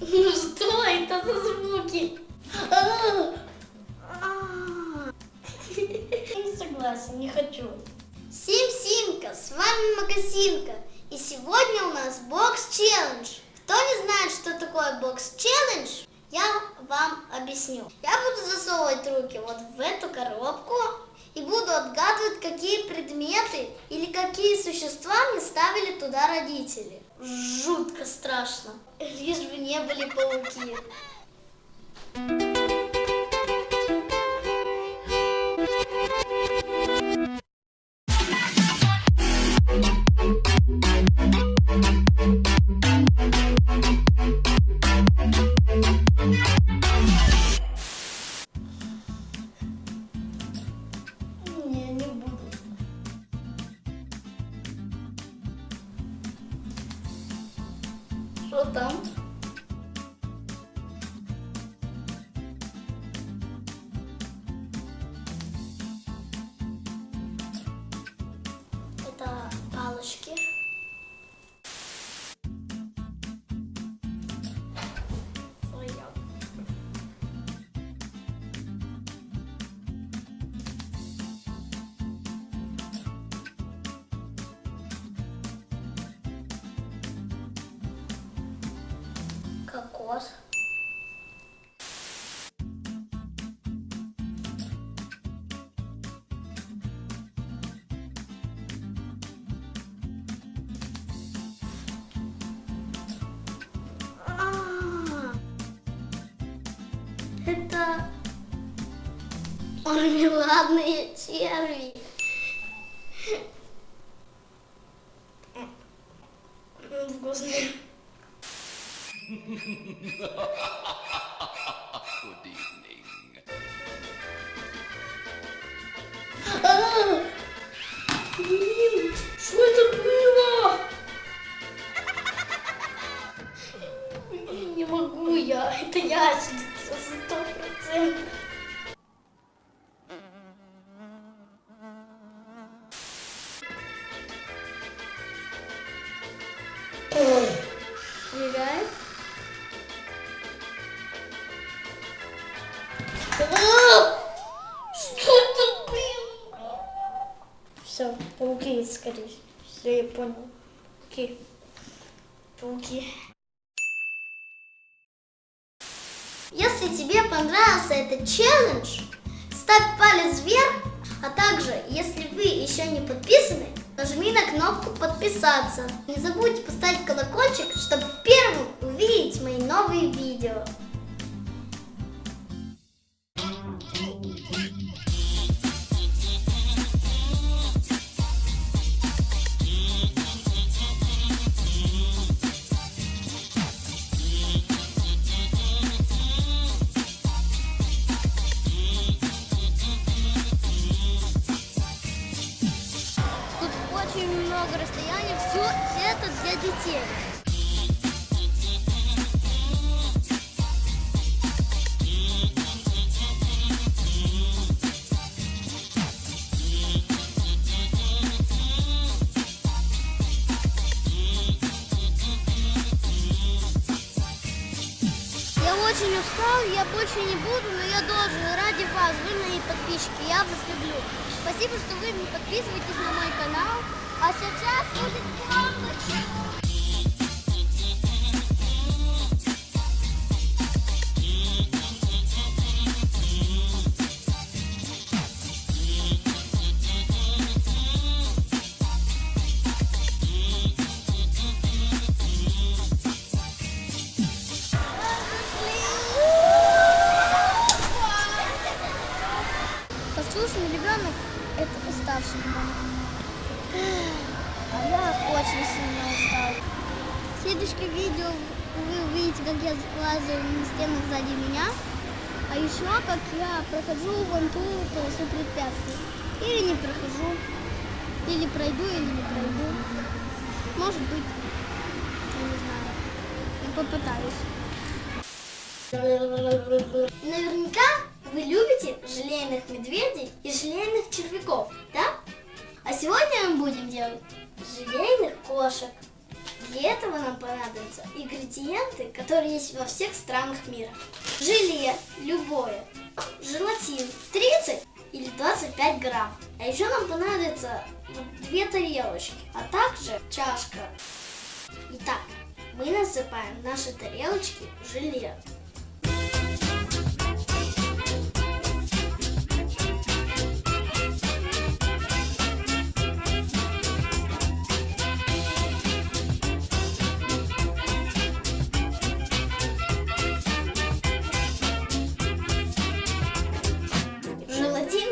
Ну что это за звуки? А! Не согласен, не хочу. Сим-Симка, с вами Магазинка. И сегодня у нас бокс-челлендж. Кто не знает, что такое бокс-челлендж, я вам объясню. Я буду засовывать руки вот в эту коробку и буду отгадывать, какие предметы или какие существа мне ставили туда родители. Жутко страшно. Лишь бы не были пауки. Кокос. А, Это мармеладные черви. М, Вкусные. Good evening. Блин, что это было? Не могу я, это ящерица сто процентов. Скорее. Все, я понял. Пауки. Пауки. Если тебе понравился этот челлендж, ставь палец вверх, а также, если вы еще не подписаны, нажми на кнопку подписаться. Не забудьте поставить колокольчик, чтобы первым увидеть мои новые видео. Детей. Я очень устал, я больше не буду, но я должен. Ради вас, вы мои подписчики, я вас люблю. Спасибо, что вы подписываетесь на мой канал. А сейчас будет яблочко. А я очень сильно устал. В следующем видео вы увидите, как я лазаю на стену сзади меня, а еще как я прохожу вон ту полосу препятствий. Или не прохожу, или пройду, или не пройду. Может быть, я не знаю. Я попытаюсь. Наверняка вы любите желейных медведей и желейных червяков, да? А сегодня мы будем делать желейных кошек. Для этого нам понадобятся ингредиенты, которые есть во всех странах мира. Желе любое, желатин 30 или 25 грамм. А еще нам понадобится вот две тарелочки, а также чашка. Итак, мы насыпаем наши тарелочки желе.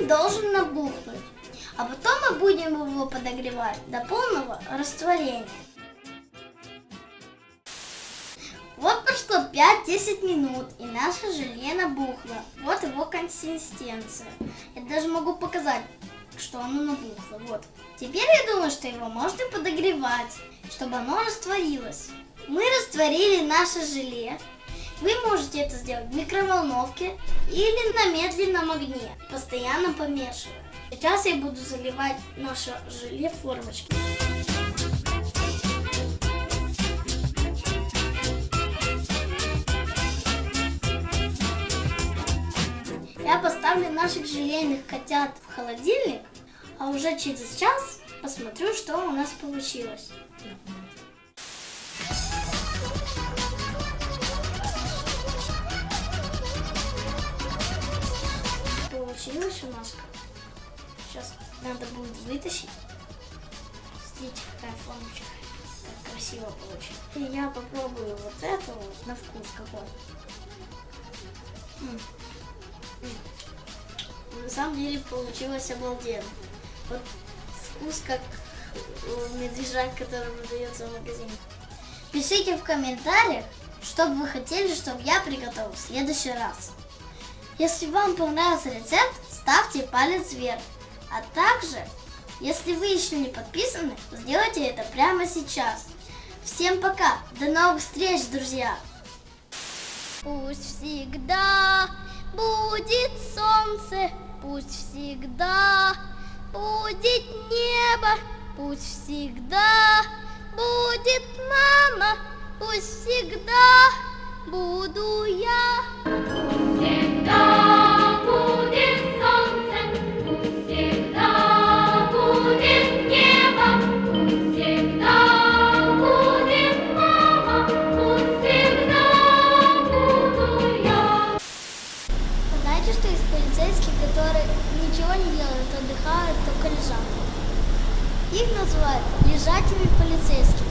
Должен набухнуть, а потом мы будем его подогревать до полного растворения. Вот прошло 5-10 минут, и наше желе набухло. Вот его консистенция. Я даже могу показать, что оно набухло. Вот. Теперь я думаю, что его можно подогревать, чтобы оно растворилось. Мы растворили наше желе. Вы можете это сделать в микроволновке или на медленном огне, постоянно помешивая. Сейчас я буду заливать наше желе в формочки. Я поставлю наших желейных котят в холодильник, а уже через час посмотрю, что у нас получилось. Получилось у нас. Сейчас надо будет вытащить. Смотрите, какая формочка. Как красиво получилось. И я попробую вот это вот на вкус какой. М. На самом деле получилось обалденно. Вот вкус как у медвежат, который продается в магазине. Пишите в комментариях, что бы вы хотели, чтобы я приготовил в следующий раз. Если вам понравился рецепт, ставьте палец вверх. А также, если вы еще не подписаны, сделайте это прямо сейчас. Всем пока! До новых встреч, друзья! Пусть всегда будет солнце, пусть всегда будет небо, пусть всегда будет мама, пусть всегда буду я. Всегда лежачими полицейскими.